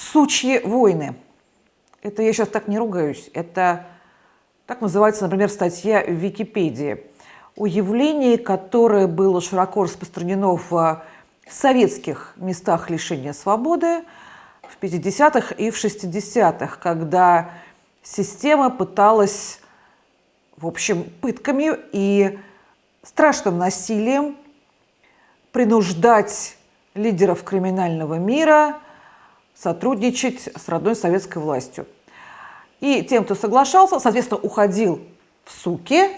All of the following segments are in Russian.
Сучьи войны. Это я сейчас так не ругаюсь. Это так называется, например, статья в Википедии о явлении, которое было широко распространено в советских местах лишения свободы в 50-х и в 60-х, когда система пыталась, в общем, пытками и страшным насилием принуждать лидеров криминального мира сотрудничать с родной советской властью. И тем, кто соглашался, соответственно, уходил в суки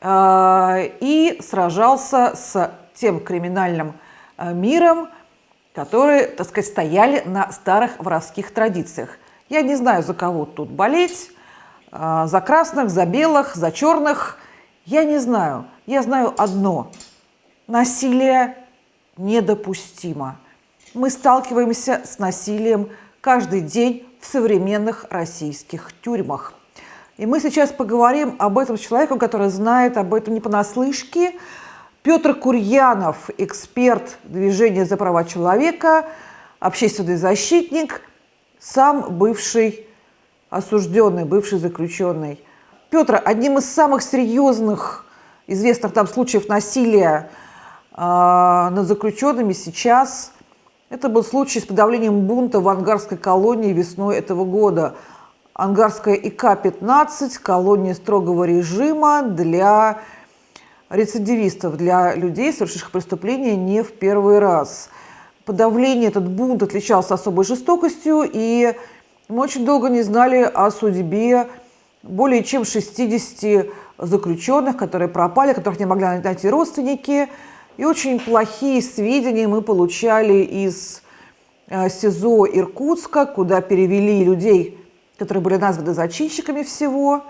э, и сражался с тем криминальным э, миром, которые, так сказать, стояли на старых воровских традициях. Я не знаю, за кого тут болеть, э, за красных, за белых, за черных. Я не знаю. Я знаю одно. Насилие недопустимо. Мы сталкиваемся с насилием каждый день в современных российских тюрьмах. И мы сейчас поговорим об этом с человеком, который знает об этом не понаслышке. Петр Курьянов, эксперт движения за права человека, общественный защитник, сам бывший осужденный, бывший заключенный. Петр, одним из самых серьезных известных там случаев насилия э, над заключенными сейчас это был случай с подавлением бунта в ангарской колонии весной этого года. Ангарская ИК-15 – колония строгого режима для рецидивистов, для людей, совершивших преступления не в первый раз. Подавление, этот бунт отличался особой жестокостью, и мы очень долго не знали о судьбе более чем 60 заключенных, которые пропали, которых не могли найти родственники – и очень плохие сведения мы получали из э, СИЗО Иркутска, куда перевели людей, которые были названы зачинщиками всего.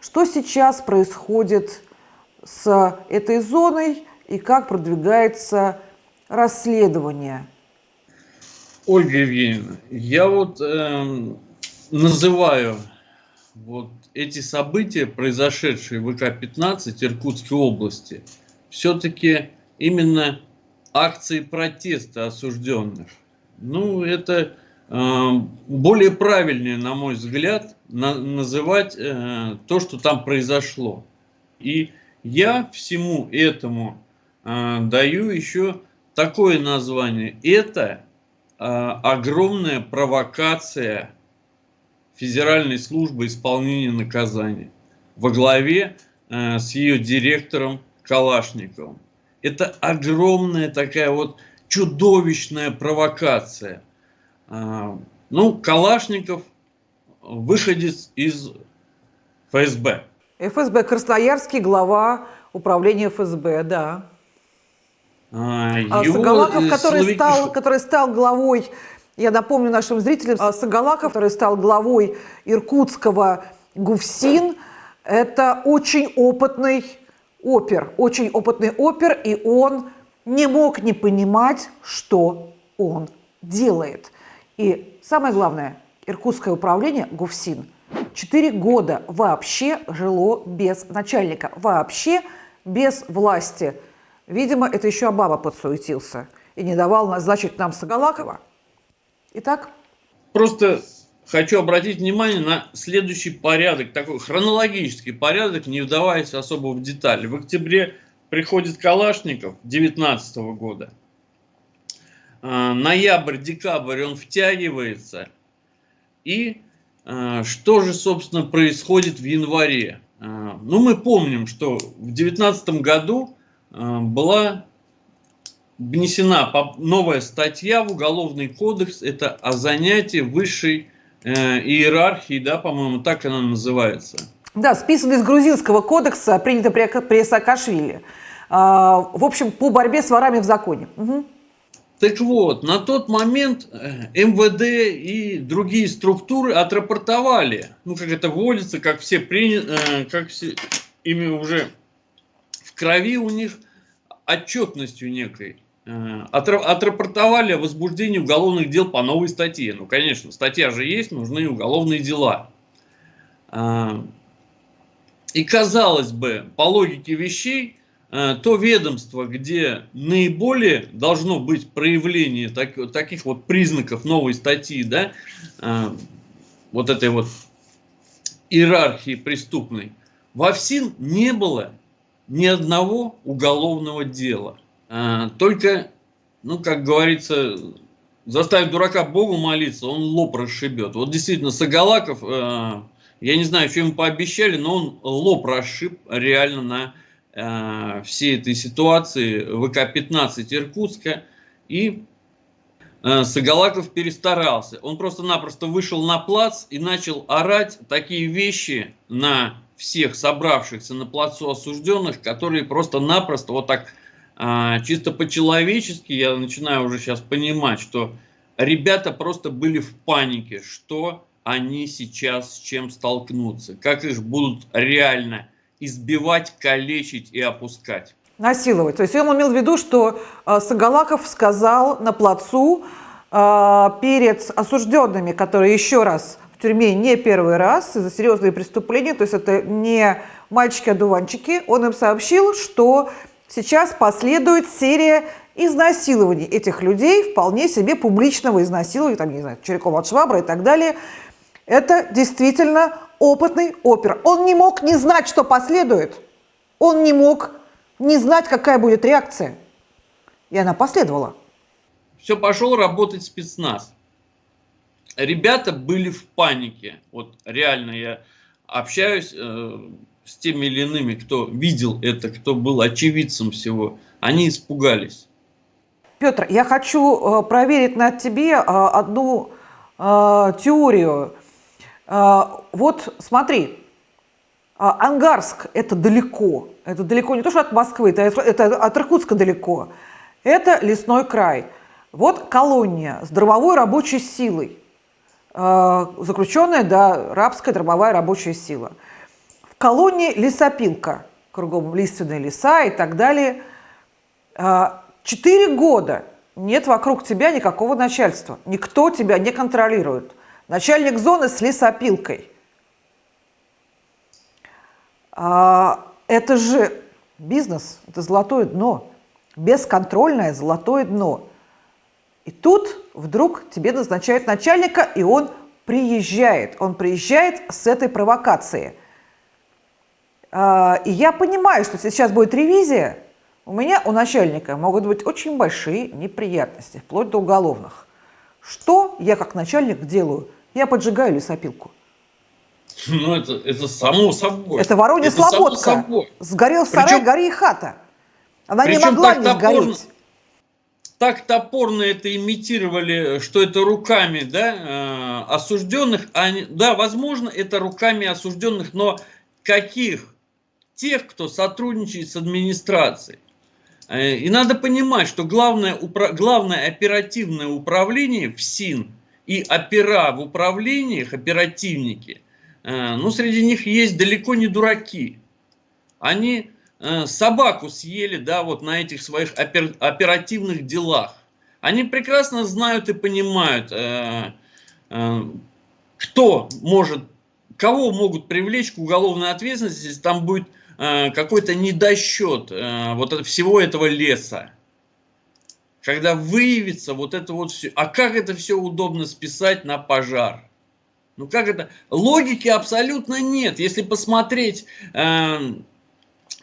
Что сейчас происходит с этой зоной и как продвигается расследование? Ольга Евгеньевна, я вот э, называю вот эти события, произошедшие в ВК-15 Иркутской области – все-таки именно акции протеста осужденных. Ну, это э, более правильнее, на мой взгляд, на, называть э, то, что там произошло. И я всему этому э, даю еще такое название. Это э, огромная провокация Федеральной службы исполнения наказания во главе э, с ее директором Калашниковым. Это огромная такая вот чудовищная провокация. А, ну, Калашников выходец из ФСБ. ФСБ, Красноярский глава управления ФСБ, да. А, а Сагалаков, который, словики... стал, который стал главой, я напомню нашим зрителям, а Сагалаков, который стал главой иркутского ГУФСИН, это очень опытный опер, очень опытный опер, и он не мог не понимать, что он делает. И самое главное, Иркутское управление ГУФСИН 4 года вообще жило без начальника, вообще без власти. Видимо, это еще Обама подсуетился и не давал назначить нам Сагалакова. Итак? Просто хочу обратить внимание на следующий порядок, такой хронологический порядок, не вдаваясь особо в детали. В октябре приходит Калашников 2019 года. А, ноябрь, декабрь он втягивается. И а, что же, собственно, происходит в январе? А, ну, мы помним, что в 2019 году была внесена новая статья в Уголовный кодекс, это о занятии высшей э, иерархии, да, по-моему, так она называется. Да, списан из грузинского кодекса, принято при, при Саакашвили. А, в общем, по борьбе с ворами в законе. Угу. Так вот, на тот момент э, МВД и другие структуры отрапортовали, ну, как это вводится, как все приняли, э, как все, ими уже в крови у них отчетностью некой. Отрапортовали о возбуждении уголовных дел по новой статье. Ну, конечно, статья же есть, нужны уголовные дела. Э, и казалось бы, по логике вещей, э, то ведомство, где наиболее должно быть проявление так, таких вот признаков новой статьи, да, э, вот этой вот иерархии преступной, во ФСИН не было ни одного уголовного дела. Э, только, ну, как говорится, заставить дурака Богу молиться, он лоб расшибет. Вот действительно, Сагалаков, э, я не знаю, ему пообещали, но он лоб расшиб реально на э, всей этой ситуации ВК-15 Иркутска. И э, Сагалаков перестарался. Он просто-напросто вышел на плац и начал орать такие вещи на всех собравшихся на плацу осужденных, которые просто-напросто вот так а, чисто по-человечески я начинаю уже сейчас понимать, что ребята просто были в панике, что они сейчас с чем столкнутся, как их будут реально избивать, калечить и опускать. Насиловать. То есть он имел в виду, что э, Сагалаков сказал на плацу э, перед осужденными, которые еще раз в тюрьме не первый раз за серьезные преступления, то есть это не мальчики-одуванчики, он им сообщил, что сейчас последует серия изнасилований этих людей, вполне себе публичного изнасилования, там, не знаю, Черякова от Швабра и так далее. Это действительно опытный опер. Он не мог не знать, что последует. Он не мог не знать, какая будет реакция. И она последовала. Все, пошел работать спецназ. Ребята были в панике. Вот реально я общаюсь э, с теми или иными, кто видел это, кто был очевидцем всего, они испугались. Петр, я хочу э, проверить на тебе э, одну э, теорию. Вот смотри, Ангарск – это далеко. Это далеко не то, что от Москвы, это, от Иркутска далеко. Это лесной край. Вот колония с дробовой рабочей силой. Заключенная, да, рабская дробовая рабочая сила – колонии лесопилка, кругом лиственные леса и так далее. А, четыре года нет вокруг тебя никакого начальства. Никто тебя не контролирует. Начальник зоны с лесопилкой. А, это же бизнес, это золотое дно. Бесконтрольное золотое дно. И тут вдруг тебе назначают начальника, и он приезжает. Он приезжает с этой провокацией – и я понимаю, что сейчас будет ревизия, у меня, у начальника могут быть очень большие неприятности, вплоть до уголовных. Что я как начальник делаю? Я поджигаю лесопилку. Ну, это, это само собой. Это Воронья это Слободка. Сгорел сарай, причем, гори и хата. Она не могла не топорно, сгореть. Так топорно это имитировали, что это руками да, э, осужденных. А, да, возможно, это руками осужденных, но каких? Тех, кто сотрудничает с администрацией. Э, и надо понимать, что главное, главное оперативное управление в СИН и опера в управлениях, оперативники, э, ну, среди них есть далеко не дураки. Они э, собаку съели, да, вот на этих своих оперативных делах. Они прекрасно знают и понимают, кто может, кого могут привлечь к уголовной ответственности, если там будет Э, какой-то недосчет э, вот всего этого леса. Когда выявится вот это вот все. А как это все удобно списать на пожар? Ну как это? Логики абсолютно нет. Если посмотреть э,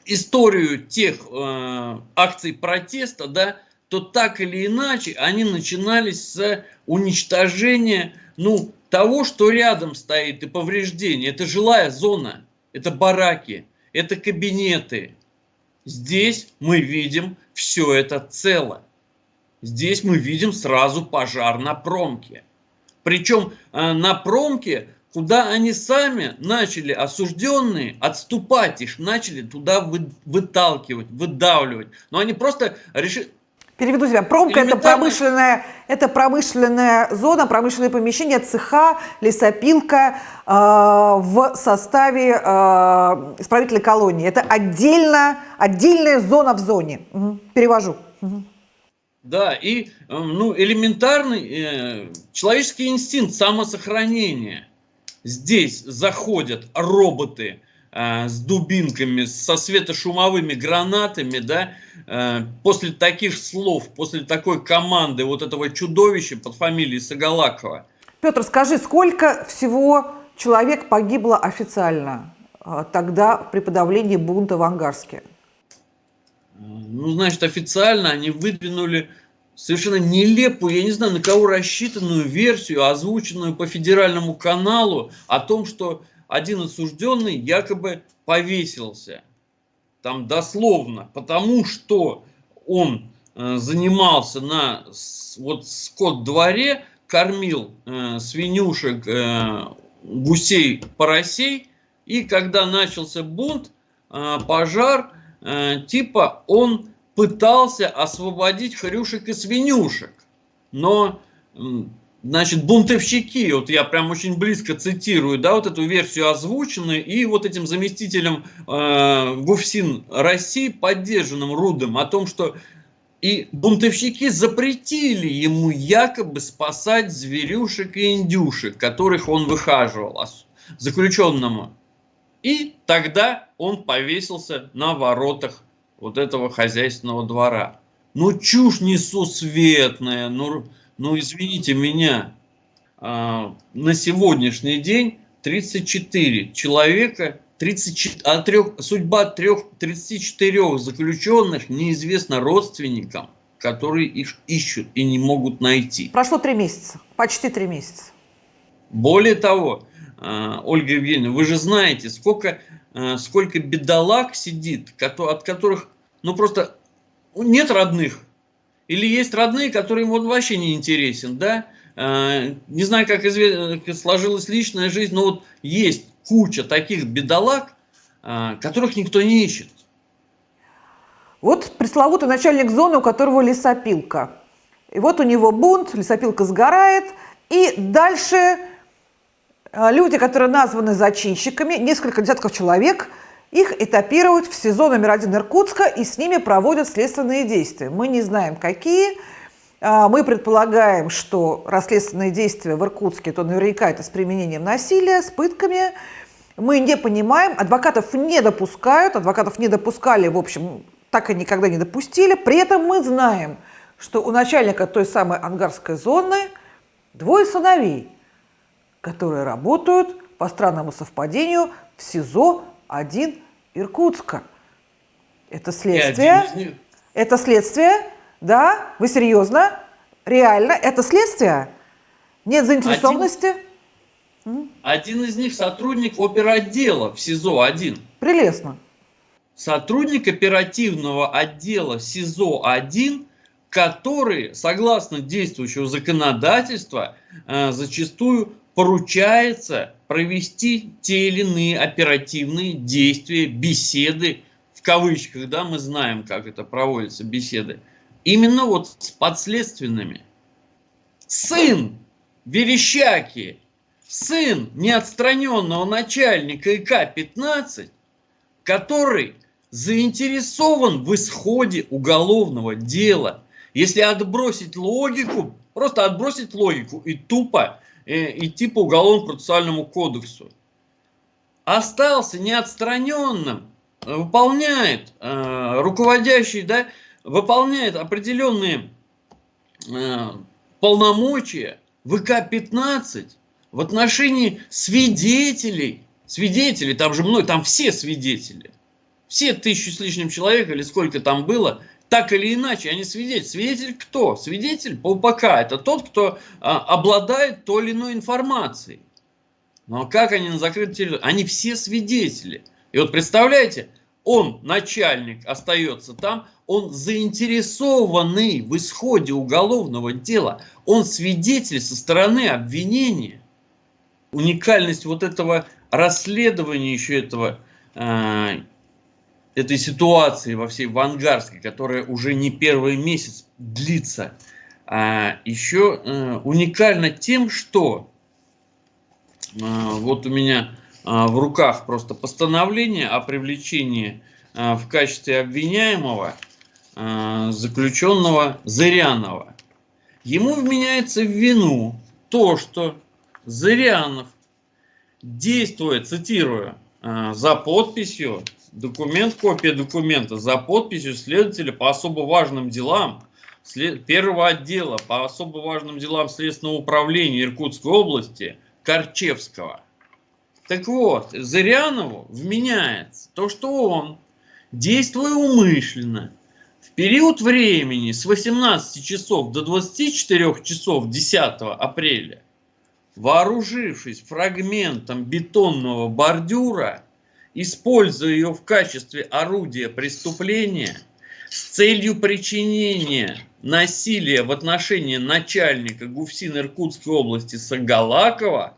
историю тех э, акций протеста, да, то так или иначе они начинались с уничтожения ну, того, что рядом стоит, и повреждения. Это жилая зона, это бараки это кабинеты. Здесь мы видим все это цело. Здесь мы видим сразу пожар на промке. Причем э, на промке, куда они сами начали, осужденные, отступать их, начали туда выталкивать, выдавливать. Но они просто решили, Переведу тебя. Промка – это промышленная, это промышленная зона, промышленное помещение, цеха, лесопилка э, в составе э, исправительной колонии. Это отдельно, отдельная зона в зоне. Угу. Перевожу. Угу. Да, и ну, элементарный э, человеческий инстинкт самосохранения. Здесь заходят роботы, э, с дубинками, со светошумовыми гранатами, да, э, после таких слов, после такой команды вот этого чудовища под фамилией Сагалакова. Петр, скажи, сколько всего человек погибло официально э, тогда при подавлении бунта в Ангарске? Ну, значит, официально они выдвинули совершенно нелепую, я не знаю, на кого рассчитанную версию, озвученную по федеральному каналу, о том, что один осужденный якобы повесился. Там дословно, потому что он э, занимался на вот скот-дворе, кормил э, свинюшек, э, гусей, поросей, и когда начался бунт, э, пожар, э, типа он пытался освободить хрюшек и свинюшек. Но, значит, бунтовщики, вот я прям очень близко цитирую, да, вот эту версию озвученную, и вот этим заместителем э, ГУФСИН России, поддержанным Рудом, о том, что и бунтовщики запретили ему якобы спасать зверюшек и индюшек, которых он выхаживал заключенному. И тогда он повесился на воротах вот этого хозяйственного двора. Ну, чушь несусветная, ну, ну извините меня. А, на сегодняшний день 34 человека, 34, а трех, судьба трех, 34 заключенных неизвестна родственникам, которые их ищут и не могут найти. Прошло три месяца, почти три месяца. Более того, а, Ольга Евгеньевна, вы же знаете, сколько Э, сколько бедолаг сидит, от которых, ну просто нет родных. Или есть родные, которые ему вообще не интересен, да? Э, не знаю, как сложилась личная жизнь, но вот есть куча таких бедолаг, э, которых никто не ищет. Вот пресловутый начальник зоны, у которого лесопилка. И вот у него бунт, лесопилка сгорает, и дальше а, люди, которые названы зачинщиками, несколько десятков человек, их этапируют в СИЗО номер один Иркутска и с ними проводят следственные действия. Мы не знаем, какие. А, мы предполагаем, что расследственные действия в Иркутске, то наверняка это с применением насилия, с пытками. Мы не понимаем, адвокатов не допускают, адвокатов не допускали, в общем, так и никогда не допустили. При этом мы знаем, что у начальника той самой ангарской зоны двое сыновей – которые работают по странному совпадению в СИЗО-1 Иркутска. Это следствие? Это следствие? Да? Вы серьезно? Реально? Это следствие? Нет заинтересованности? Один, один из них сотрудник оперотдела в СИЗО-1. Прелестно. Сотрудник оперативного отдела СИЗО-1 который, согласно действующего законодательства, э, зачастую поручается провести те или иные оперативные действия, беседы, в кавычках, да, мы знаем, как это проводятся беседы, именно вот с подследственными. Сын Верещаки, сын неотстраненного начальника ИК-15, который заинтересован в исходе уголовного дела. Если отбросить логику, просто отбросить логику и тупо идти по уголовно-процессуальному кодексу. Остался неотстраненным, выполняет э, руководящий, да, выполняет определенные э, полномочия ВК-15 в отношении свидетелей. Свидетелей, там же мной, там все свидетели. Все тысячу с лишним человек или сколько там было, так или иначе, они свидетель. Свидетель кто? Свидетель УПК – это тот, кто а, обладает той или иной информацией. Но как они на закрытой территории? Они все свидетели. И вот представляете, он, начальник, остается там, он заинтересованный в исходе уголовного дела, он свидетель со стороны обвинения. Уникальность вот этого расследования еще этого а, этой ситуации во всей Вангарской, которая уже не первый месяц длится, а еще э, уникально тем, что э, вот у меня э, в руках просто постановление о привлечении в качестве обвиняемого заключенного Зырянова. Ему вменяется в вину то, что Зырянов, действуя, цитирую, за подписью, документ, копия документа за подписью следователя по особо важным делам первого отдела по особо важным делам Следственного управления Иркутской области Корчевского. Так вот, Зырянову вменяется то, что он, действуя умышленно, в период времени с 18 часов до 24 часов 10 апреля, вооружившись фрагментом бетонного бордюра, используя ее в качестве орудия преступления – с целью причинения насилия в отношении начальника ГУФСИН Иркутской области Сагалакова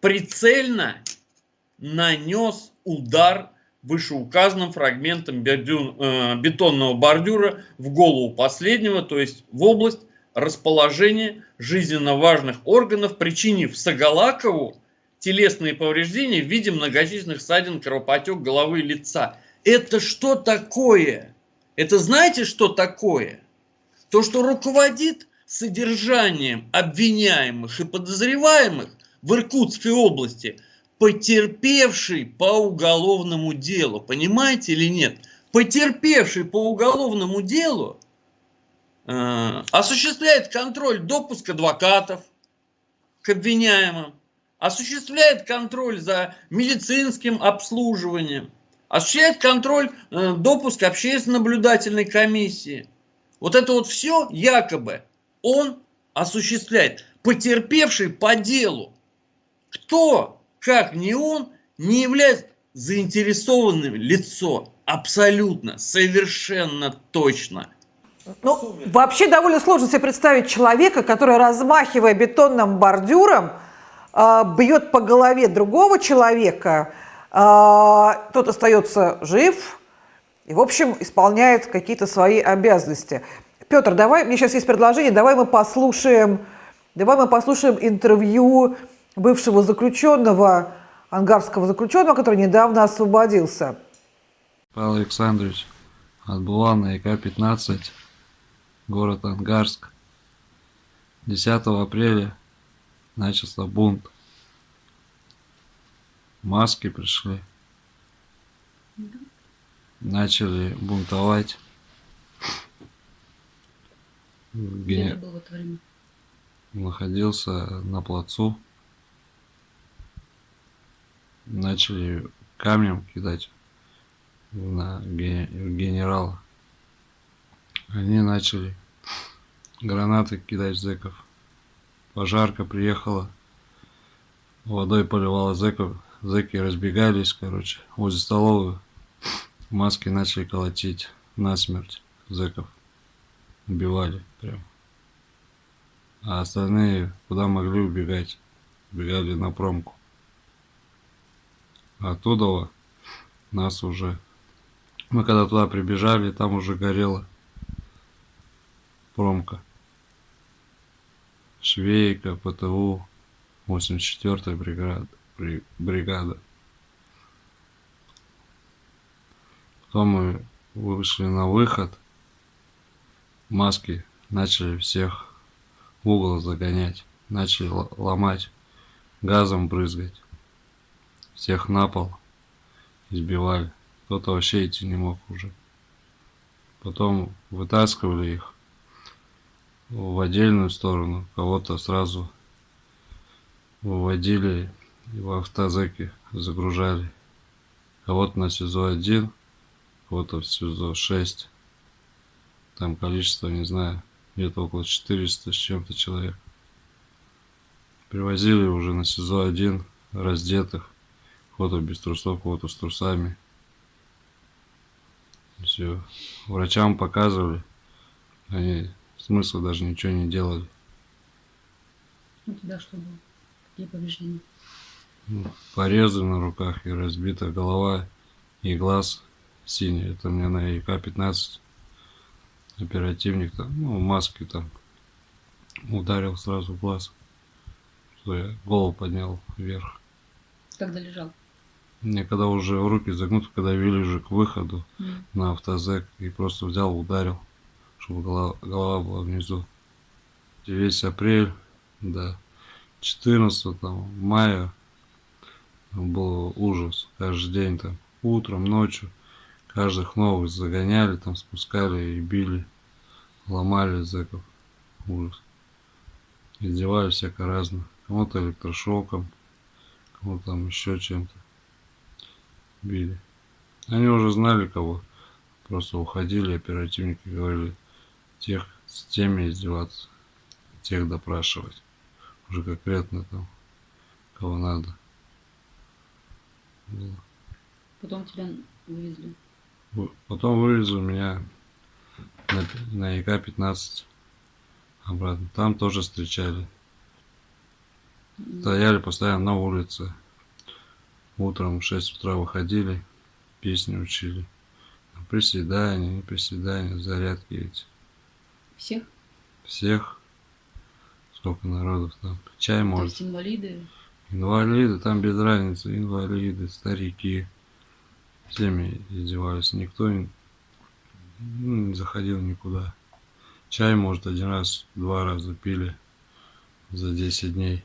прицельно нанес удар вышеуказанным фрагментом э, бетонного бордюра в голову последнего, то есть в область расположения жизненно важных органов, причинив Сагалакову телесные повреждения в виде многочисленных ссадин, кровопотек головы и лица. Это что такое? Это знаете, что такое? То, что руководит содержанием обвиняемых и подозреваемых в Иркутской области, потерпевший по уголовному делу. Понимаете или нет? Потерпевший по уголовному делу осуществляет контроль допуск адвокатов к обвиняемым, осуществляет контроль за медицинским обслуживанием, осуществляет контроль э, допуск общественной наблюдательной комиссии. Вот это вот все якобы он осуществляет, потерпевший по делу. Кто, как не он, не является заинтересованным лицо. Абсолютно, совершенно точно. Ну, вообще довольно сложно себе представить человека, который, размахивая бетонным бордюром, э, бьет по голове другого человека, а, тот остается жив и, в общем, исполняет какие-то свои обязанности. Петр, давай, мне сейчас есть предложение, давай мы послушаем, давай мы послушаем интервью бывшего заключенного, ангарского заключенного, который недавно освободился. Павел Александрович отбывал на ИК-15, город Ангарск. 10 апреля начался бунт маски пришли. Начали бунтовать. Где? Находился на плацу. Начали камнем кидать на генерала. Они начали гранаты кидать зэков. Пожарка приехала, водой поливала зэков, Зэки разбегались, короче, возле столовой. Маски начали колотить насмерть зэков. Убивали прям. А остальные куда могли убегать? Убегали на промку. Оттуда нас уже... Мы когда туда прибежали, там уже горела промка. Швейка, ПТУ, 84-я бригада бригада. Потом мы вышли на выход. Маски начали всех в угол загонять. Начали ломать, газом брызгать. Всех на пол избивали. Кто-то вообще идти не мог уже. Потом вытаскивали их в отдельную сторону. Кого-то сразу выводили его автозеки загружали. Кого-то на СИЗО-1, кого-то в СИЗО-6. Там количество, не знаю, где-то около 400 с чем-то человек. Привозили уже на СИЗО-1 раздетых. Кого-то без трусов, кого-то с трусами. Все. Врачам показывали. Они смысла даже ничего не делали. У тебя что было? Какие повреждения? порезы на руках и разбита голова и глаз синий. Это мне на ИК-15 оперативник там, ну, маски там ударил сразу в глаз. Что я голову поднял вверх. Когда лежал? Мне когда уже руки загнуты, когда вели уже к выходу mm. на автозек и просто взял, ударил, чтобы голова, голова была внизу. И весь апрель до 14 там, мая был ужас. Каждый день там, утром, ночью, каждых новых загоняли, там спускали и били, ломали зэков. Ужас. Издевали всяко разно. Кому-то электрошоком, кому-то там еще чем-то били. Они уже знали кого. Просто уходили оперативники, говорили, тех с теми издеваться, тех допрашивать. Уже конкретно там, кого надо. Было. Потом тебя вывезли. Потом вывезли меня на, на ИК-15 обратно. Там тоже встречали. Стояли постоянно на улице. Утром в 6 утра выходили, песни учили. Приседания, приседания, зарядки эти. Всех? Всех. Сколько народов там. Чай То может. есть инвалиды? Инвалиды, там без разницы. Инвалиды, старики. Всеми издевались. Никто не, ну, не заходил никуда. Чай, может, один раз, два раза пили за 10 дней.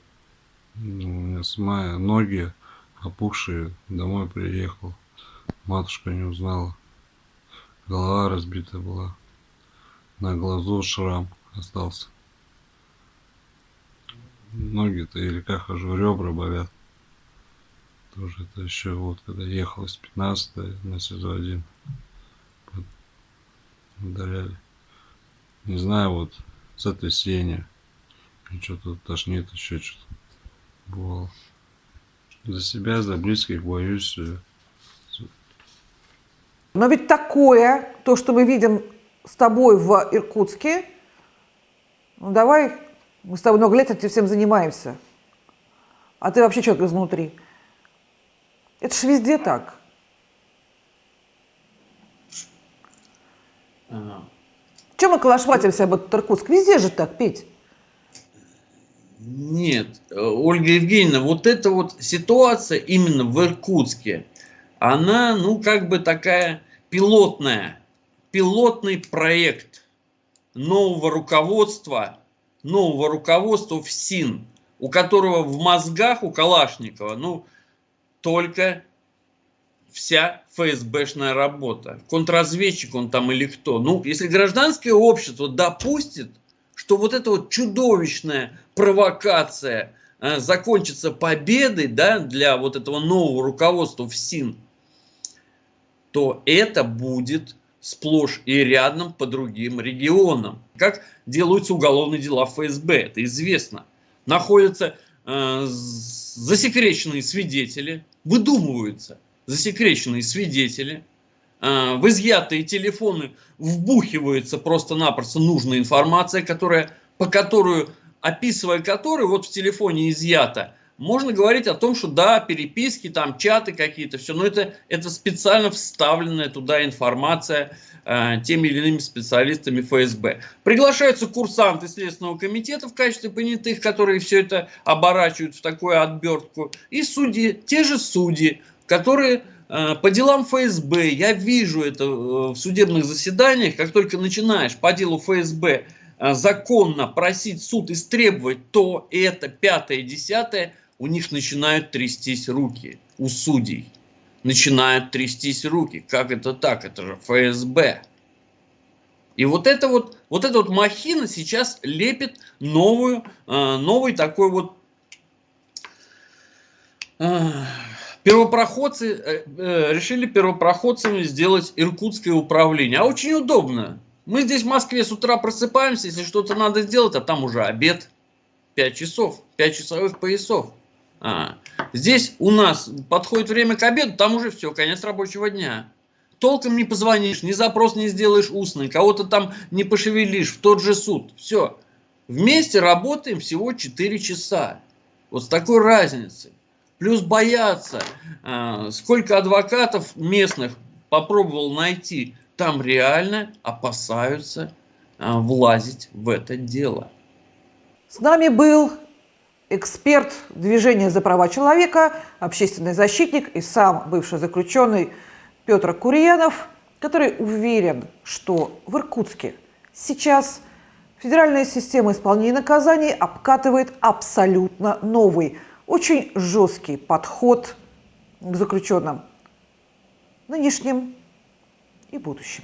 Ну, у меня с мая ноги опухшие. Домой приехал. Матушка не узнала. Голова разбита была. На глазу шрам остался. Ноги-то или как хожу, ребра болят. Тоже это еще вот, когда ехал с 15 на СИЗО-1. под- Ударяли. Не знаю, вот с этой сени. Что-то тошнит, еще что-то. Бывало. За себя, за близких боюсь. Но ведь такое, то, что мы видим с тобой в Иркутске, ну давай, мы с тобой много лет этим всем занимаемся. А ты вообще человек изнутри. Это ж везде так. А, Чем мы калашматимся об этот Иркутск? Везде же так, Петь. Нет, Ольга Евгеньевна, вот эта вот ситуация именно в Иркутске, она, ну, как бы такая пилотная, пилотный проект нового руководства, нового руководства в СИН, у которого в мозгах, у Калашникова, ну, только вся ФСБшная работа. Контрразведчик он там или кто. Ну, если гражданское общество допустит, что вот эта вот чудовищная провокация э, закончится победой да, для вот этого нового руководства в СИН, то это будет сплошь и рядом по другим регионам. Как делаются уголовные дела в ФСБ, это известно. Находятся э, засекреченные свидетели, выдумываются засекреченные свидетели, э, в изъятые телефоны вбухивается просто-напросто нужная информация, которая, по которую, описывая которую, вот в телефоне изъято, можно говорить о том, что да, переписки, там чаты какие-то, все, но это, это специально вставленная туда информация э, теми или иными специалистами ФСБ. Приглашаются курсанты Следственного комитета в качестве понятых, которые все это оборачивают в такую отбертку, и судьи, те же судьи, которые э, по делам ФСБ, я вижу это э, в судебных заседаниях, как только начинаешь по делу ФСБ э, законно просить суд истребовать то, это, пятое, десятое, у них начинают трястись руки, у судей. Начинают трястись руки. Как это так? Это же ФСБ. И вот это вот, вот эта вот махина сейчас лепит новую, э, новый такой вот э, первопроходцы э, решили первопроходцами сделать иркутское управление. А очень удобно. Мы здесь в Москве с утра просыпаемся, если что-то надо сделать, а там уже обед. 5 часов, 5 часовых поясов. А, здесь у нас подходит время к обеду, там уже все, конец рабочего дня. Толком не позвонишь, ни запрос не сделаешь устный, кого-то там не пошевелишь в тот же суд. Все. Вместе работаем всего 4 часа. Вот с такой разницей. Плюс боятся. А, Сколько адвокатов местных попробовал найти, там реально опасаются а, влазить в это дело. С нами был эксперт движения за права человека, общественный защитник и сам бывший заключенный Петр Курьянов, который уверен, что в Иркутске сейчас федеральная система исполнения наказаний обкатывает абсолютно новый, очень жесткий подход к заключенным нынешним и будущим.